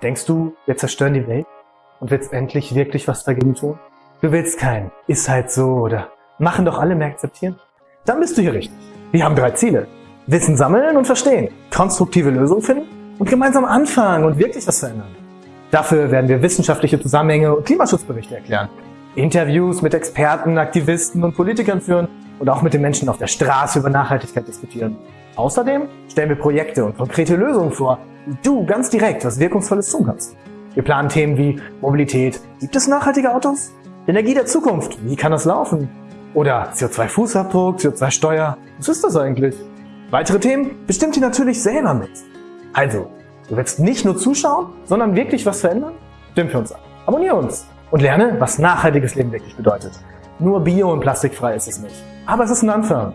Denkst du, wir zerstören die Welt und willst endlich wirklich was dagegen tun? Du willst kein, ist halt so oder machen doch alle mehr akzeptieren? Dann bist du hier richtig. Wir haben drei Ziele. Wissen sammeln und verstehen, konstruktive Lösungen finden und gemeinsam anfangen und wirklich was verändern. Dafür werden wir wissenschaftliche Zusammenhänge und Klimaschutzberichte erklären, Interviews mit Experten, Aktivisten und Politikern führen und auch mit den Menschen auf der Straße über Nachhaltigkeit diskutieren. Außerdem stellen wir Projekte und konkrete Lösungen vor, wie du ganz direkt was Wirkungsvolles tun kannst. Wir planen Themen wie Mobilität. Gibt es nachhaltige Autos? Energie der Zukunft. Wie kann das laufen? Oder CO2-Fußabdruck, CO2-Steuer. Was ist das eigentlich? Weitere Themen bestimmt ihr natürlich selber mit. Also, du willst nicht nur zuschauen, sondern wirklich was verändern? Stimmt für uns ab. Abonniere uns und lerne, was nachhaltiges Leben wirklich bedeutet. Nur bio und plastikfrei ist es nicht. Aber es ist ein Anfang.